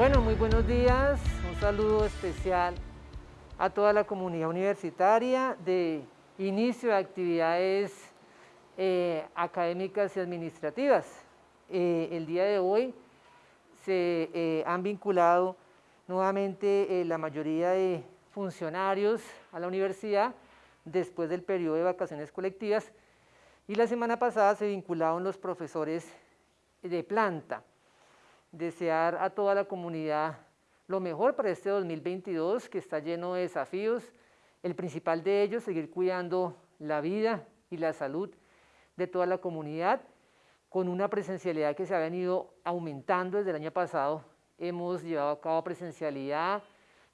Bueno, muy buenos días, un saludo especial a toda la comunidad universitaria de inicio de actividades eh, académicas y administrativas. Eh, el día de hoy se eh, han vinculado nuevamente la mayoría de funcionarios a la universidad después del periodo de vacaciones colectivas. Y la semana pasada se vincularon los profesores de planta desear a toda la comunidad lo mejor para este 2022 que está lleno de desafíos, el principal de ellos seguir cuidando la vida y la salud de toda la comunidad con una presencialidad que se ha venido aumentando desde el año pasado. Hemos llevado a cabo presencialidad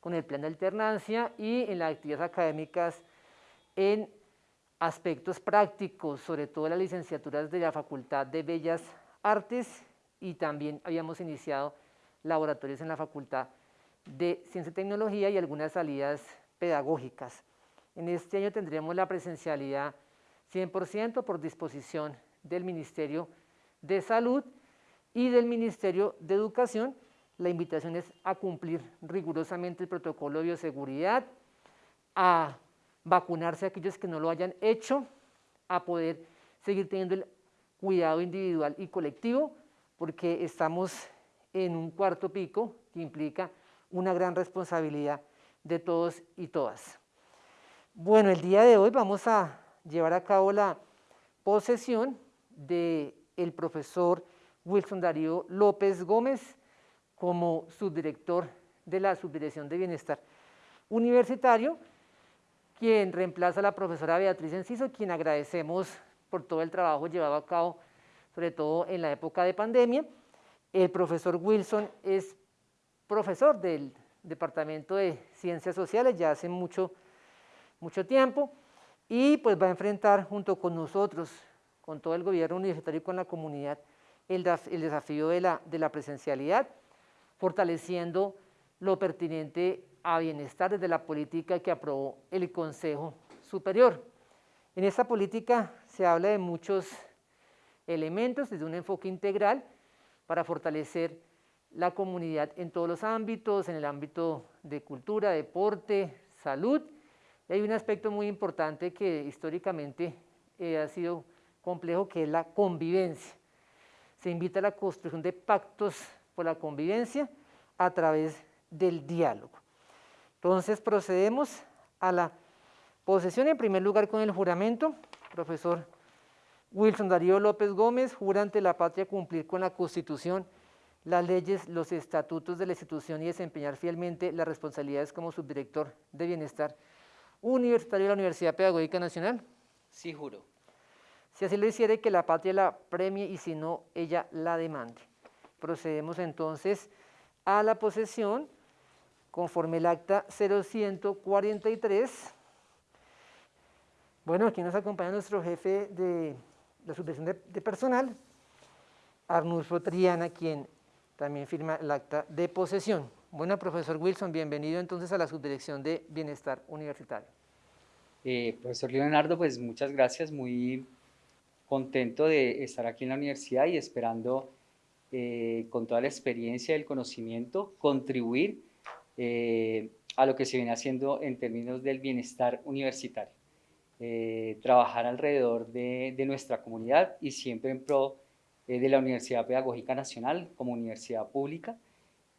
con el plan de alternancia y en las actividades académicas en aspectos prácticos, sobre todo las licenciaturas de la Facultad de Bellas Artes y también habíamos iniciado laboratorios en la Facultad de Ciencia y Tecnología y algunas salidas pedagógicas. En este año tendremos la presencialidad 100% por disposición del Ministerio de Salud y del Ministerio de Educación. La invitación es a cumplir rigurosamente el protocolo de bioseguridad, a vacunarse a aquellos que no lo hayan hecho, a poder seguir teniendo el cuidado individual y colectivo, porque estamos en un cuarto pico que implica una gran responsabilidad de todos y todas. Bueno, el día de hoy vamos a llevar a cabo la posesión del el profesor Wilson Darío López Gómez como subdirector de la Subdirección de Bienestar Universitario, quien reemplaza a la profesora Beatriz Enciso, quien agradecemos por todo el trabajo llevado a cabo sobre todo en la época de pandemia. El profesor Wilson es profesor del Departamento de Ciencias Sociales ya hace mucho, mucho tiempo y pues va a enfrentar junto con nosotros, con todo el gobierno universitario y con la comunidad, el, el desafío de la, de la presencialidad, fortaleciendo lo pertinente a bienestar desde la política que aprobó el Consejo Superior. En esta política se habla de muchos elementos desde un enfoque integral para fortalecer la comunidad en todos los ámbitos, en el ámbito de cultura, deporte, salud. Y hay un aspecto muy importante que históricamente eh, ha sido complejo, que es la convivencia. Se invita a la construcción de pactos por la convivencia a través del diálogo. Entonces procedemos a la posesión en primer lugar con el juramento. Profesor Wilson Darío López Gómez jura ante la patria cumplir con la Constitución, las leyes, los estatutos de la institución y desempeñar fielmente las responsabilidades como subdirector de Bienestar Universitario de la Universidad Pedagógica Nacional. Sí, juro. Si así lo hiciere, que la patria la premie y si no, ella la demande. Procedemos entonces a la posesión conforme el acta 0143. Bueno, aquí nos acompaña nuestro jefe de la subvención de, personal, Arnulfo Triana, quien también firma el acta de posesión. Bueno, profesor Wilson, bienvenido entonces a la subdirección de Bienestar Universitario. Eh, profesor Leonardo, pues muchas gracias, muy contento de estar aquí en la universidad y esperando eh, con toda la experiencia y el conocimiento contribuir eh, a lo que se viene haciendo en términos del bienestar universitario. Eh, trabajar alrededor de, nuestra comunidad y siempre en pro eh, de la Universidad Pedagógica Nacional como universidad pública,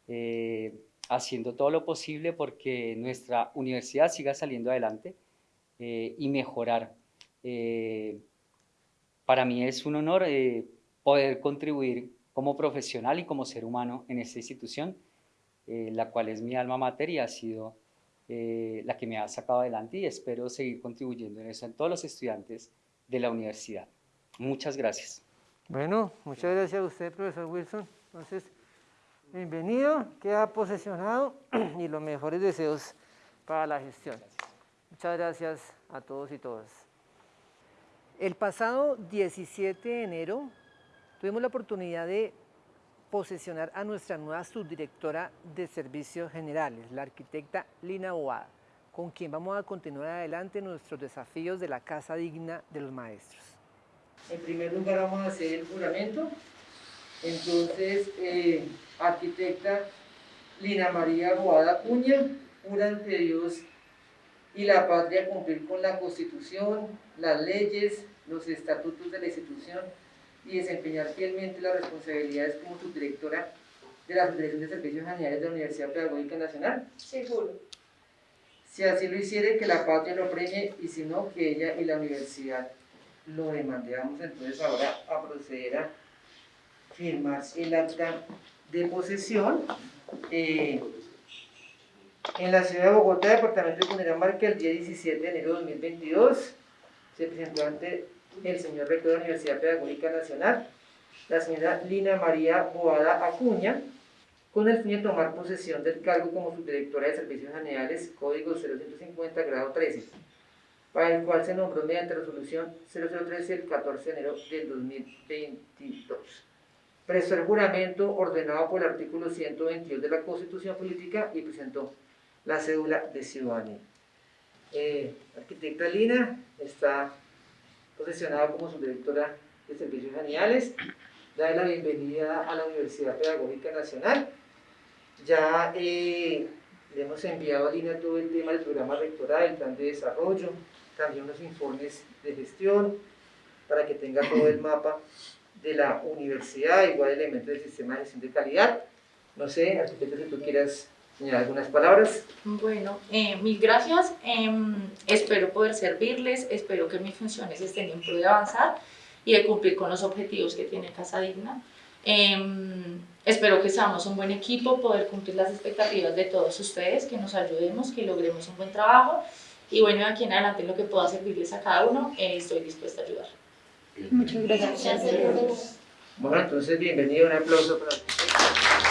eh, haciendo todo lo posible porque nuestra universidad siga saliendo adelante y mejorar. para mí es un honor poder contribuir como profesional y como ser humano en esta institución, la cual es mi alma mater y ha sido eh, la que me ha sacado adelante y espero seguir contribuyendo en eso en todos los estudiantes de la universidad. Muchas gracias. Bueno, muchas gracias a usted, profesor Wilson. Entonces, bienvenido, queda posesionado y los mejores deseos para la gestión. Muchas gracias a todos y todas. El pasado 17 de enero tuvimos la oportunidad de posesionar a nuestra nueva subdirectora de Servicios Generales, la arquitecta Lina Boada, con quien vamos a continuar adelante nuestros desafíos de la Casa Digna de los Maestros. En primer lugar vamos a hacer el juramento. Entonces, eh, arquitecta Lina María Boada Cuña, jura ante Dios y la patria cumplir con la Constitución, las leyes, los estatutos de la institución y desempeñar fielmente las responsabilidades como subdirectora de la Federación de Servicios Generales de la Universidad Pedagógica Nacional. Seguro. Si así lo hiciere, que la patria lo premie y si no, que ella y la universidad lo demandemos. Entonces ahora a proceder a firmar el acta de posesión. Eh, en la ciudad de Bogotá, departamento de Cundinamarca, el día 17 de enero de 2022, se presentó ante el señor rector de la Universidad Pedagógica Nacional, la señora Lina María Boada Acuña, con el fin de tomar posesión del cargo como subdirectora de Servicios Generales, Código 0150, grado 13, para el cual se nombró mediante resolución 0013 el 14 de enero del 2022. Prestó el juramento ordenado por el artículo 122 de la Constitución Política y presentó la cédula de ciudadanía. Eh, arquitecta Lina está posesionada como subdirectora de Servicios Generales. Da la bienvenida a la Universidad Pedagógica Nacional. Ya eh, le hemos enviado a Lina todo el tema del programa rectoral, el plan de desarrollo, también unos informes de gestión, para que tenga todo el mapa de la universidad, igual elementos del sistema de gestión de calidad. No sé, arquitecto, si tú quieras señalar algunas palabras. Bueno, eh, mil gracias. Em, espero poder servirles, espero que mis funciones estén en pro de avanzar y de cumplir con los objetivos que tiene Casa Digna. Em, espero que seamos un buen equipo, poder cumplir las expectativas de todos ustedes, que nos ayudemos, que logremos un buen trabajo. Y bueno, de aquí en adelante lo que pueda servirles a cada uno, eh, estoy dispuesta a ayudar. Muchas gracias. Bueno, entonces bienvenido, un aplauso para.